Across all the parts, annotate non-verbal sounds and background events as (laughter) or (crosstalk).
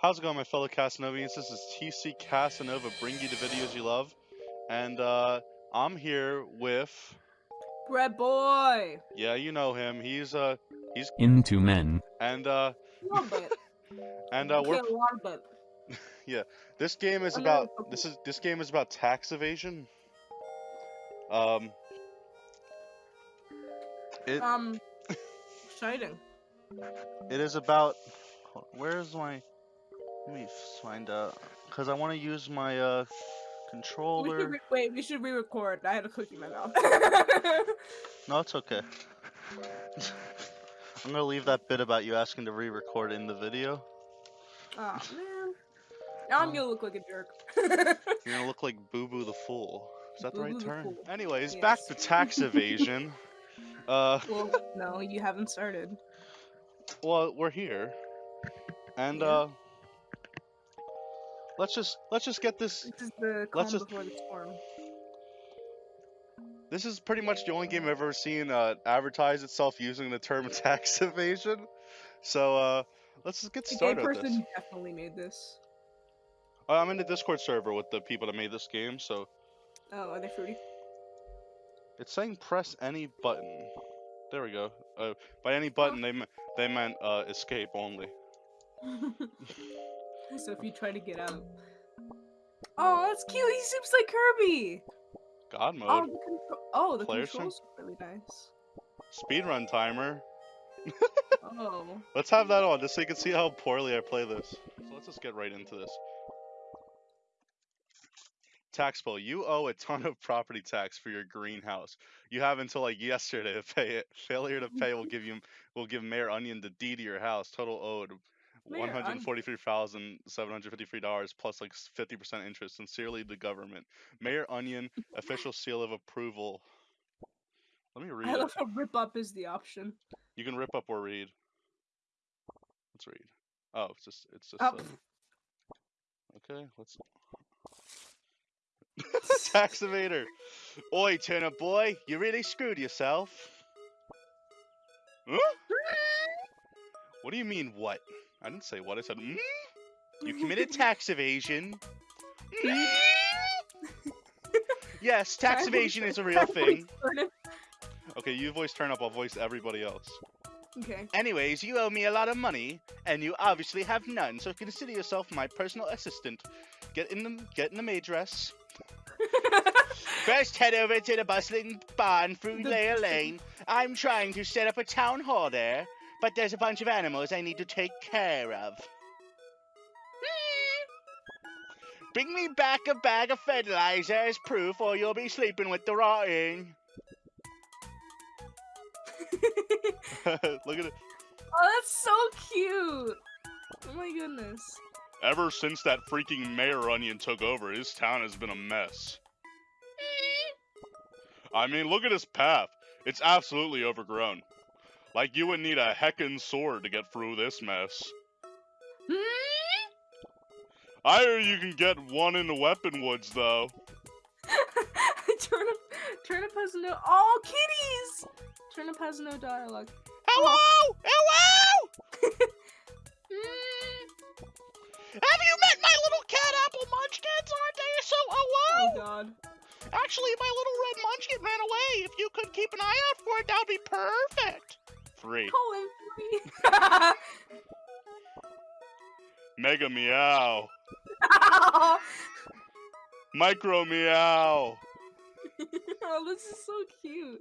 How's it going, my fellow Casanovians? This is TC Casanova, bring you the videos you love, and uh, I'm here with, Bread boy. yeah, you know him. He's uh, into men. and uh, A little bit. (laughs) and uh, we're a lot, but (laughs) yeah. this game is about this is this game is about tax evasion. Um, it um, exciting. (laughs) it is about. Where's my? Let me find out, cause I want to use my uh Wii controller. re- wait. We should re-record. I had a cookie in my mouth. (laughs) No, it's okay. (laughs) I'm gonna leave that bit about you asking to re-record in the video. oh (laughs) man. Now I'm Oh. gonna look like a jerk. You're gonna look like Boo Boo the Fool. Is that the right Boo Boo the term? Fool. Anyways, back to tax evasion. uh, well, no, you haven't started. well, we're here, and Yeah. uh, let's just let's just get this. This is the Let's calm just- before the storm. This is pretty much the only game I've ever seen uh, advertise itself using the term (laughs) tax evasion. So uh, let's just get The started with person definitely made this. Uh, I'm in the Discord server with the people that made this game, so Oh, are they fruity? It's saying press any button. There we go. Uh, by any button, they me- they meant uh, escape only. (laughs) so if you try to get out. Oh, that's cute. He seems like Kirby. God mode. Oh, the, contro- oh, the controls are really nice. Speedrun timer. Oh. (laughs) Let's have that on, just so you can see how poorly I play this. So let's just get right into this. Tax bill. You owe a ton of property tax for your greenhouse. You have until like yesterday to pay it. Failure to pay will give you will give Mayor Onion the deed to your house. Total owed Mayor one hundred forty-three thousand seven hundred fifty-three dollars plus like fifty percent interest. Sincerely, the government. Mayor Onion, (laughs) official seal of approval. Let me read I it. love how rip up is the option. You can rip up or read. Let's read. Oh, it's just it's just. Oh, okay, let's. (laughs) (laughs) Tax evader. Oi, turnip boy, you really screwed yourself. Huh? What do you mean, what? I didn't say what. I said, mm? You (laughs) committed tax evasion. Mm? (laughs) yes, tax Can I voice- evasion is a real thing. Okay, you voice Turnip, I'll voice everybody else. Okay. Anyways, you owe me a lot of money, and you obviously have none, so consider yourself my personal assistant. Get in the get in the maid dress. (laughs) First, head over to the bustling barn through Layer Lane. I'm trying to set up a town hall there, but there's a bunch of animals I need to take care of. Hmm. Bring me back a bag of fertilizer as proof, or you'll be sleeping with the rotting. (laughs) Look at it. oh, that's so cute. Oh my goodness. Ever since that freaking Mayor Onion took over, his town has been a mess. Hmm. I mean, look at his path. It's absolutely overgrown. Like you would need a heckin' sword to get through this mess. Hmm? I hear you can get one in the weapon woods, though. Turnip, Turnip has no. Oh, kitties! Turnip has no dialogue. Hello! Hello! (laughs) Hmm? Have you met my little cat apple munchkins? Aren't they so Oh hello? god. Actually, my little red munchkin ran away. If you could keep an eye out for it, that would be perfect. Three. Him free. (laughs) Mega meow. (laughs) Micro meow. (laughs) oh, this is so cute.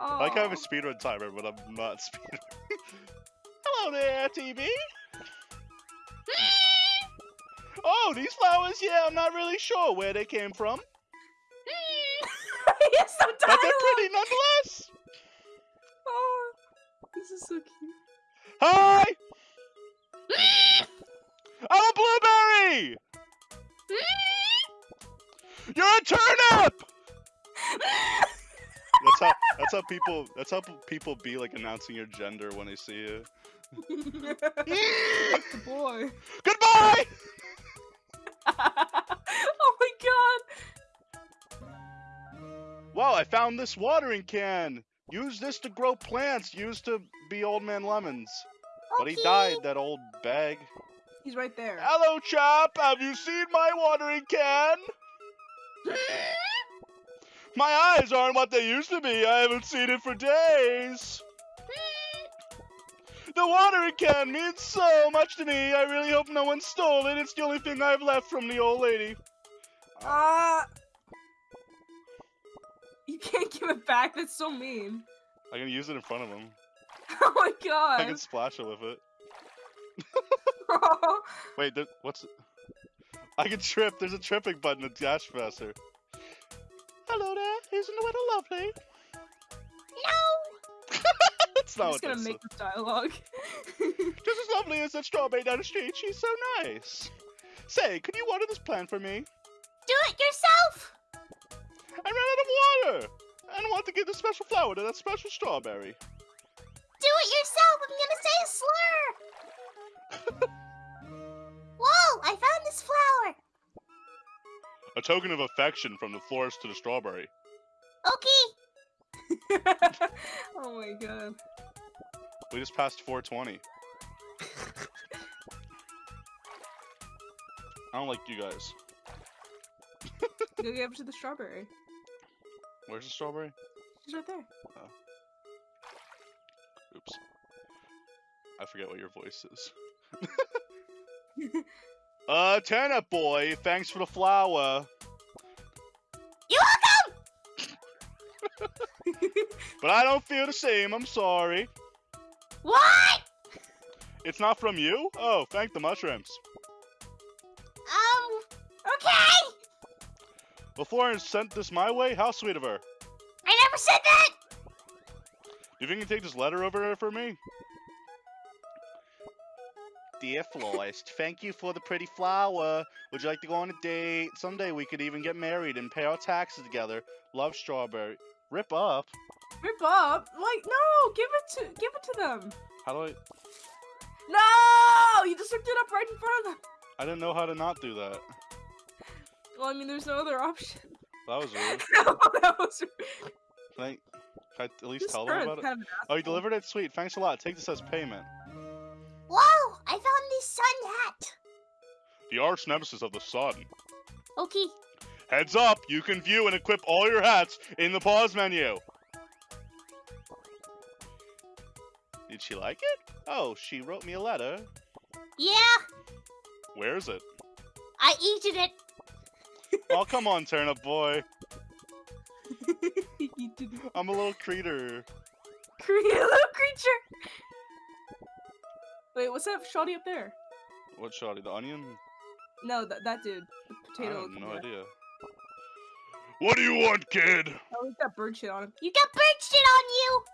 Oh. I like I have a oh. speedrun timer, but I'm not speedrun. Hello there, TV. oh, these flowers, yeah, I'm not really sure where they came from, some but they're pretty nonetheless. Oh, this is so cute. Hi! I'm a blueberry! You're a turnip! That's how that's how people that's how people be like announcing your gender when they see you. (laughs) A boy. Goodbye! (laughs) oh my god. Wow, I found this watering can. Use this to grow plants. Used to be Old Man Lemons, but he died. That old bag. He's right there. Hello, chap. Have you seen my watering can? (laughs) My eyes aren't what they used to be. I haven't seen it for days. (laughs) The watering can means so much to me. I really hope no one stole it. It's the only thing I've left from the old lady. Ah. You can't give it back. That's so mean. I can use it in front of him. (laughs) Oh my god. I can splash it with it. (laughs) Wait, there, what's? I can trip. There's a tripping button in Dash Faster. Hello there. Isn't the weather lovely? No! (laughs) That's I'm not just what gonna they make this dialogue. Just as lovely as that strawberry down the street. She's so nice. Say, could you water this plant for me? Do it yourself! I ran out of water. And I want to give this special flower to that special strawberry. Do it yourself! I'm gonna say a slur! (laughs) Whoa! I found this flower! A token of affection from the florist to the strawberry. Okay! (laughs) oh my god. We just passed 420. (laughs) I don't like you guys. Go give it to the strawberry. Where's the strawberry? She's right there. Oops. I forget what your voice is. (laughs) uh, turnip boy, thanks for the flower. You're welcome! (laughs) But I don't feel the same, I'm sorry. What? It's not from you? Oh, thank the mushrooms. Well, Florence sent this my way? How sweet of her. I never said that! Do you think you can take this letter over there for me? Dear florist, thank you for the pretty flower. Would you like to go on a date? Someday we could even get married and pay our taxes together. Love strawberry. Rip up. Rip up. Like, no, give it to give it to them. How do I? No! You just ripped it up right in front of them. I didn't know how to not do that. Well, I mean, there's no other option. That was (laughs) rude. no, that was Can I, can I at least this tell them about it? kind of Oh, you delivered it? Sweet. Thanks a lot. Take this as payment. Whoa! I found this sun hat! The arch nemesis of the sun. Okay. Heads up! You can view and equip all your hats in the pause menu. Did she like it? Oh, she wrote me a letter. Yeah, Where is it? I eated it. (laughs) Oh, come on, turnip boy. (laughs) I'm a little creature. (laughs) a little creature. Wait, what's that shoddy up there? What shoddy? The onion? No, that that dude, the I potato. have no idea. What do you want, kid? Oh, he's got bird shit on him. You got bird shit on you!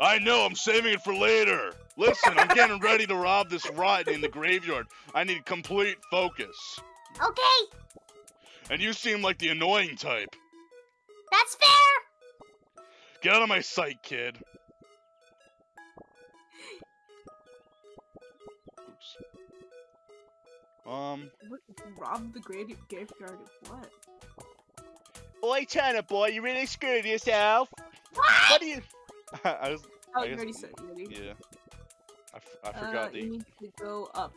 I know, I'm saving it for later. Listen, I'm getting ready to rob this rotten in the graveyard. I need complete focus. Okay, And you seem like the annoying type. that's fair! Get out of my sight, kid. Oops. Um. What, rob the grave graveyard of what? Oi, Turnip boy, you really screwed yourself. What? What do you? (laughs) I was. Oh, I you guess- already said you already. Yeah. I, f- I Uh, forgot you need to go up.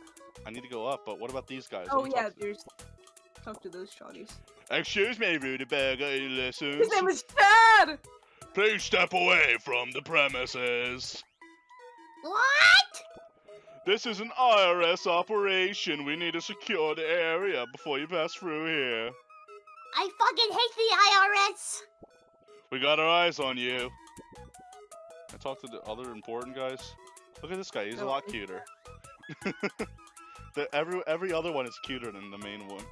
I need to go up, but what about these guys? Oh yeah, talk to- there's. Talk to those shotties. Excuse me, any lessons? His name is Chad. Please step away from the premises. What? This is an IRS operation. We need to secure the area before you pass through here. I fucking hate the IRS! We got our eyes on you. I talked to the other important guys. Look at this guy. He's a oh, lot cuter. (laughs) the, every every other one is cuter than the main one.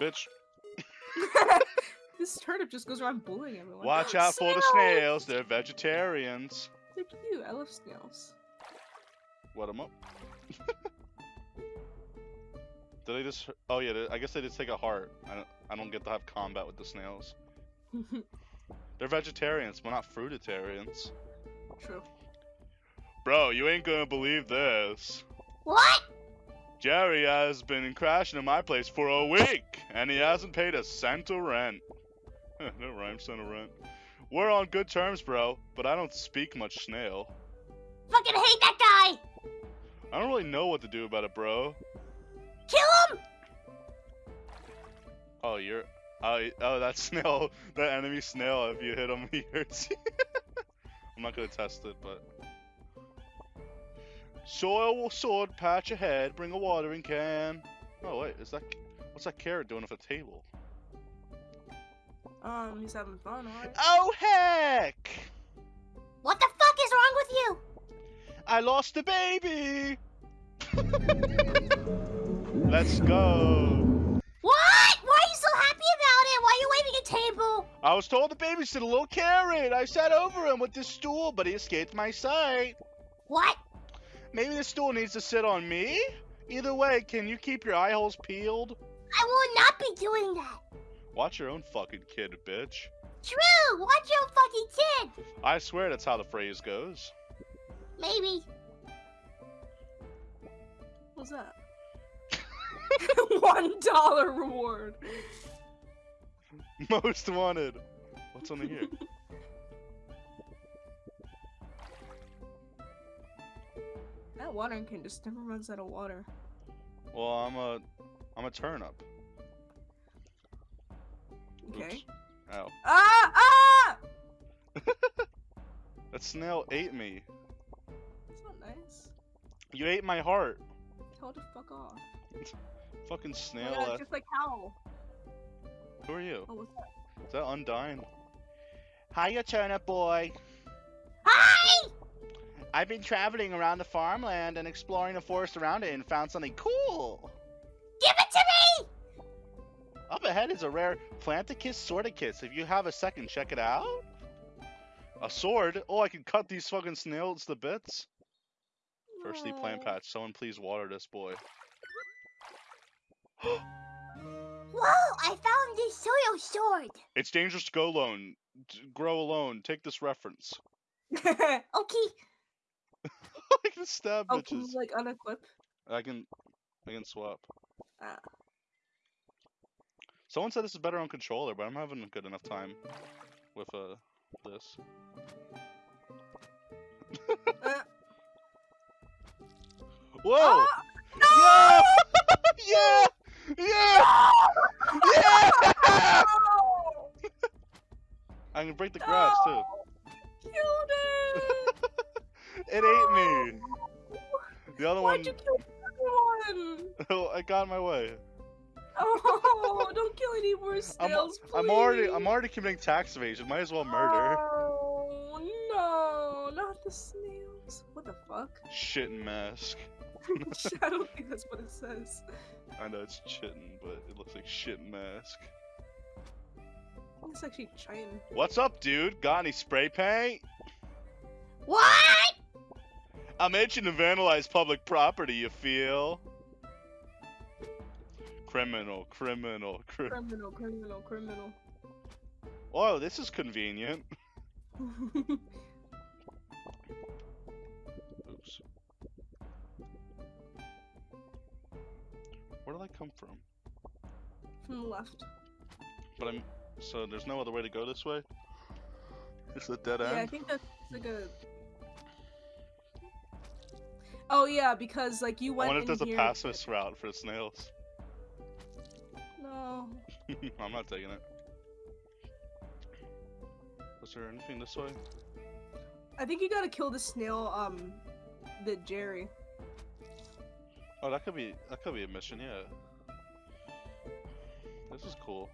Bitch, (laughs) this turnip just goes around bullying everyone. watch out for the snails. They're vegetarians. They're cute. I love snails. What them up? (laughs) Did they just? Oh yeah, they- I guess they just take a heart. I don't. I don't get to have combat with the snails. (laughs) They're vegetarians, but not fruitarians. True. Bro, you ain't gonna believe this. What? Jerry has been crashing in my place for a week, and he hasn't paid a cent of rent. (laughs) no rhyme, cent of rent. We're on good terms, bro, but I don't speak much snail. fucking hate that guy. I don't really know what to do about it, bro. Kill him. Oh, you're. Oh, oh, that (laughs) snail, that enemy snail. If you hit him, (laughs) he hurts you. I'm not gonna test it, but. Soil sword, patch ahead. Bring a watering can. Oh wait, is that? What's that carrot doing with a table? Um, he's having fun, alright? Oh heck! What the fuck is wrong with you? I lost a baby. (laughs) Let's go. What? Why are you so happy about it? Why are you waving a table? I was told to babysit a little carrot. I sat over him with this stool, but he escaped my sight. What? Maybe the stool needs to sit on me? Either way, can you keep your eye holes peeled? I will not be doing that. Watch your own fucking kid, bitch. True. Watch your fucking kid. I swear that's how the phrase goes. Maybe. What's that? (laughs) (laughs) One dollar reward. Most wanted. What's under here? (laughs) That watering can just never runs out of water. Well, I'm a, I'm a turnip. Okay. Oops. Ow. Ah! Ah! (laughs) That snail ate me. That's not nice. You ate my heart. Tell the fuck off. (laughs) Fucking Oh snail. God, just like Howl. Who are you? Oh, what's that? Is that Undyne? Hiya, turnip boy. I've been traveling around the farmland and exploring the forest around it and found something cool. Give it to me. Up ahead is a rare Planticus Swordicus. If you have a second, check it out. A sword? Oh, I can cut these fucking snails to bits. Firstly, plant patch. Someone please water this boy. (gasps) Whoa! I found this soil sword. It's dangerous to go alone. Grow alone. Take this reference. (laughs) Okay. I can stab oh, can bitches. you like unequip? I can, I can swap. Ah. Someone said this is better on controller, but I'm having a good enough time with uh this. (laughs) Uh, Whoa! ah! (laughs) Yeah! yeah! Yeah! (laughs) Yeah! I can break the grass too. It ate me. (laughs) The other Why'd one, you kill everyone? oh, (laughs) I got in my way. Oh, (laughs) don't kill any more I'm, snails, I'm already. I'm already committing tax evasion. Might as well murder. Oh, no, not the snails. What the fuck? Shitting mask. I don't think that's what it says. I know it's chitting, but it looks like shit mask. It's actually China. What's up, dude? Got any spray paint? What? I'm itching to vandalize public property, you feel? Criminal, criminal, cri- Criminal, criminal, criminal. Oh, this is convenient. (laughs) Oops. Where did I come from? From the left. But I'm so there's no other way to go this way. It's a dead end? Yeah, I think that's like a. Oh yeah, because like you went. I wonder if there's here. a pacifist route for snails. No. (laughs) I'm not taking it. Was there anything this way? I think you gotta kill the snail. Um, the Jerry. Oh, that could be that could be a mission, yeah. This is cool.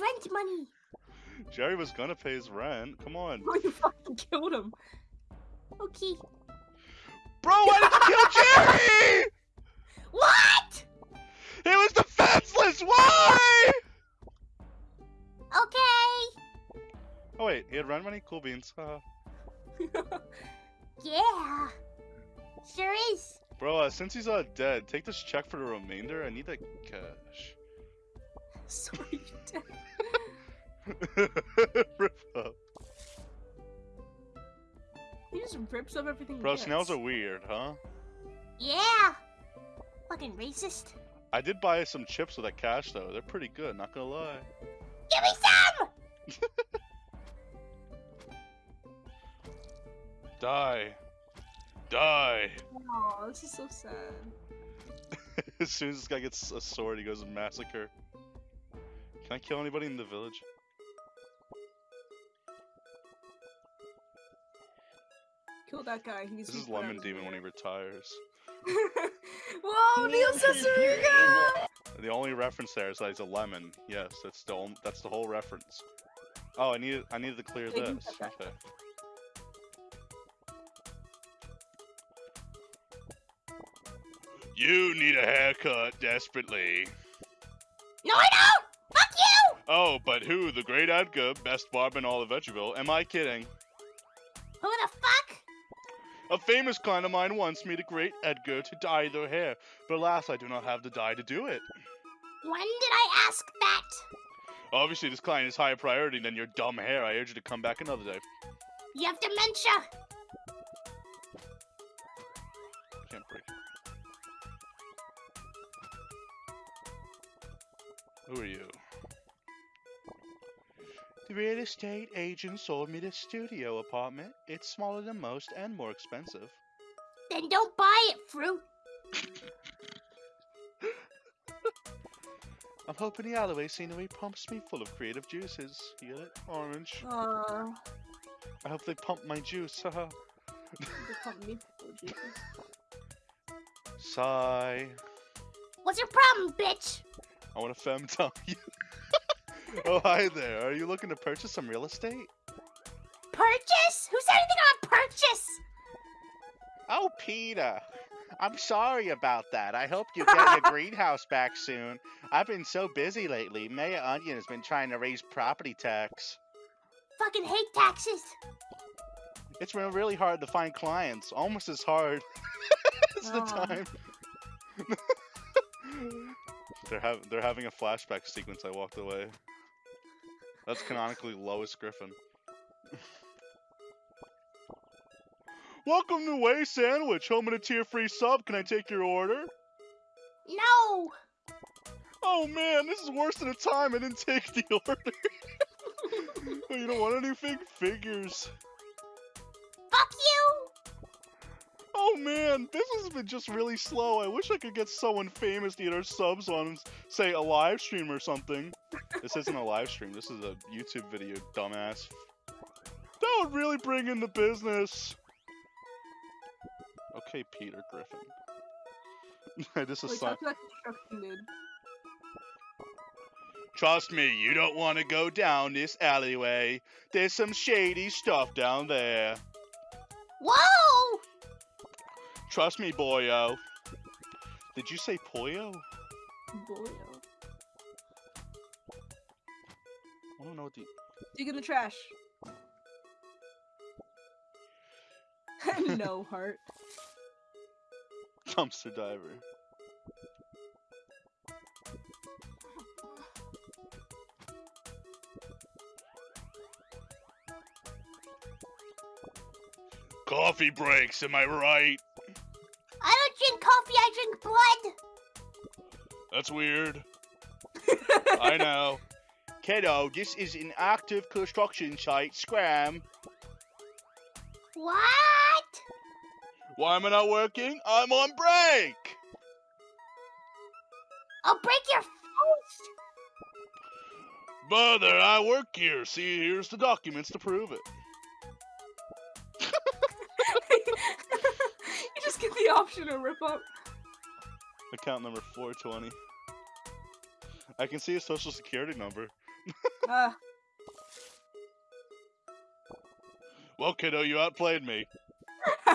Rent money. Jerry was gonna pay his rent. Come on, Oh, (laughs) you fucking killed him. Okay. bro. Why did you kill Jerry? (laughs) What? He was defenseless. Why? Okay. Oh wait, he had rent money. Cool beans. Uh, (laughs) Yeah. Sure is. bro, uh, since he's uh, dead, take this check for the remainder. I need that cash. Sorry, you did. Rip up. He just rips up everything. he Bro, gets. snails are weird, huh? Yeah. Fucking racist. I did buy some chips with that cash though. They're pretty good, not gonna lie. Give me some! (laughs) Die. Die. Oh, this is so sad. (laughs) as soon as this guy gets a sword, he goes and massacre. Can I kill anybody in the village? Kill that guy. He needs This is be put out Lemon Demon when he retires. (laughs) Whoa, Neil Cicierega! The only reference there is that he's a lemon. Yes, that's the on- that's the whole reference. Oh, I needed I needed to clear Yeah, you this. Okay. You need a haircut desperately. No, I don't! Oh, but who? The great Edgar, best barber in all of Veggieville? Am I kidding? Who the fuck? A famous client of mine once made a great Edgar to dye their hair, but alas, I do not have the dye to do it. When did I ask that? Obviously, this client is higher priority than your dumb hair. I urge you to come back another day. You have dementia. Can't break. Who are you? The real estate agent sold me this studio apartment. It's smaller than most and more expensive. Then don't buy it, fruit. (laughs) I'm hoping the alleyway scenery pumps me full of creative juices. You get it? Orange. Aw, I hope they pump my juice. Haha. they pump me full of juices. Sigh. What's your problem, bitch? I want to femtime you. (laughs) oh, hi there. Are you looking to purchase some real estate? Purchase? Who said anything about purchase? Oh, Peter. I'm sorry about that. I hope you get your greenhouse back soon. I've been so busy lately. Mayor Onion has been trying to raise property tax. Fucking hate taxes. It's been really hard to find clients. Almost as hard (laughs) as the time. (laughs) they're having they're having a flashback sequence. I walked away. That's canonically Lois Griffin. Welcome to Way Sandwich, home and a tier-free sub. Can I take your order? No. Oh man, this is worse than a time. I didn't take the (laughs) order. (laughs) oh, you don't want anything? Figures. Fuck you. Oh man, this has been just really slow. I wish I could get someone famous to eat our subs on, say, a live stream or something. This isn't a live stream, this is a YouTube video, dumbass. That would really bring in the business. Okay, Peter Griffin. (laughs) I just Wait, assign- talk to that construction dude. Trust me, you don't want to go down this alleyway. There's some shady stuff down there. Whoa. Trust me, boyo. Did you say poyo? Boyo. Don't know what the. Dig in the trash. (laughs) no heart. Dumpster diver. Coffee breaks, am I right? I don't drink coffee. I drink blood. That's weird. (laughs) I know. Kiddo, this is an active construction site. Scram. What? Why am I not working? I'm on break! I'll break your face. Brother, I work here. See, here's the documents to prove it. (laughs) you just get the option to rip up. Account number 420. I can see his social security number. Well, kiddo, you outplayed me. (laughs)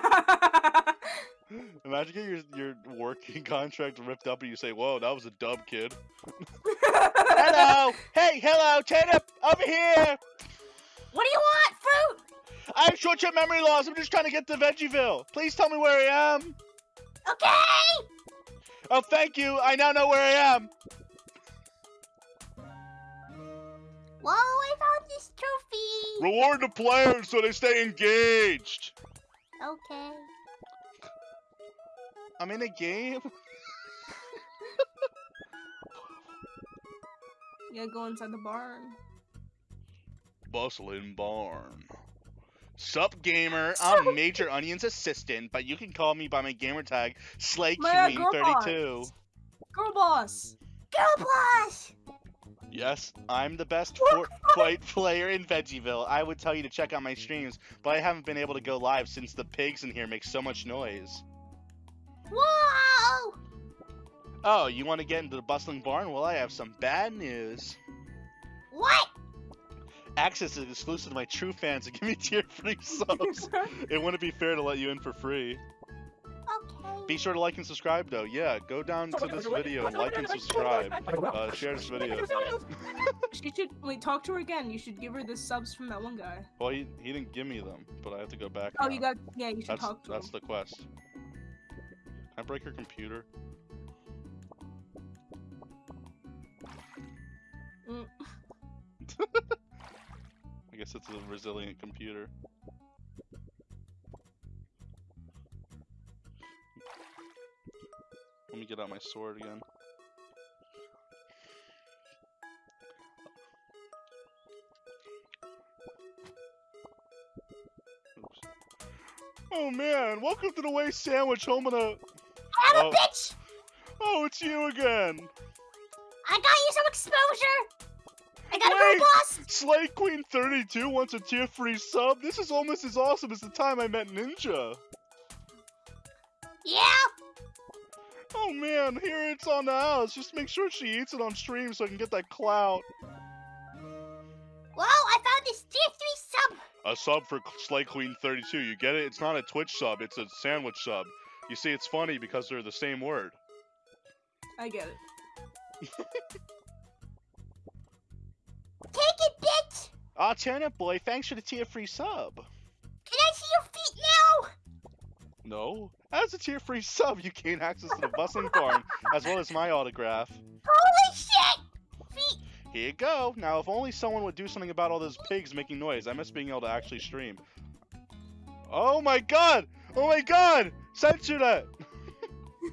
Imagine getting your, your working (laughs) contract ripped up and you say, Whoa, that was a dub, kid. (laughs) hello! Hey, hello, Tatum! Over here! What do you want, fruit? I have short term memory loss. I'm just trying to get to Veggieville. Please tell me where I am. Okay. Oh, thank you. I now know where I am. Whoa, I found this trophy. Reward the players so they stay engaged. Okay. I'm in a game. (laughs) You gotta go inside the barn. Bustling barn. Sup, gamer? (laughs) I'm Major Onion's assistant, but you can call me by my gamer tag, My uh, girl SlayQueen32. boss. Girl boss. Girl boss! Yes, I'm the best Fortnite player in Veggieville. I would tell you to check out my streams, but I haven't been able to go live since the pigs in here make so much noise. Whoa! Oh, you want to get into the bustling barn? Well, I have some bad news. What? Access is exclusive to my true fans and give me tier free subs. (laughs) it wouldn't be fair to let you in for free. Be sure to like and subscribe, though. Yeah, go down to this video and like and subscribe. Uh, share this video. (laughs) she should wait. Talk to her again. You should give her the subs from that one guy. Well, he, he didn't give me them, but I have to go back. Oh, now. you got. Yeah, you should That's talk to that's him. the quest. Can I break your computer? Mm. (laughs) I guess it's a resilient computer. Get out my sword again. Oops. Oh man, welcome to the Waste Sandwich home of the. I'm Oh. a bitch! Oh, it's you again! I got you some exposure! I got a Wait. girl boss! Slay Queen 32 wants a tier free sub. This is almost as awesome as the time I met Ninja. Yeah? Oh man, here it's on the house. Just make sure she eats it on stream so I can get that clout. Well, I found this tier 3 sub! A sub for Slay Queen 32. You get it? It's not a Twitch sub, it's a sandwich sub. You see, it's funny because they're the same word. I get it. (laughs) Take it, bitch! Ah, Turnip Boy, thanks for the tier free sub. Can I see your feet now? No? As a tier free sub, you gain access to the bustling barn as well as my autograph. Holy shit! Feet! Here you go. Now, if only someone would do something about all those pigs making noise. I miss being able to actually stream. Oh my god! Oh my god! Censor that!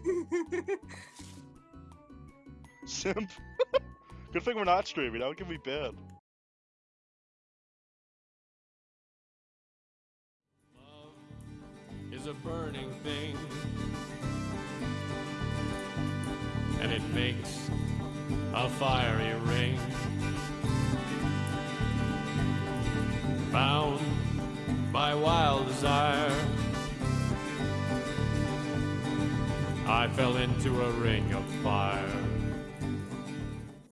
(laughs) Simp. (laughs) Good thing we're not streaming. That would give me bad. A burning thing. And it makes a fiery ring. Bound by wild desire, I fell into a ring of fire.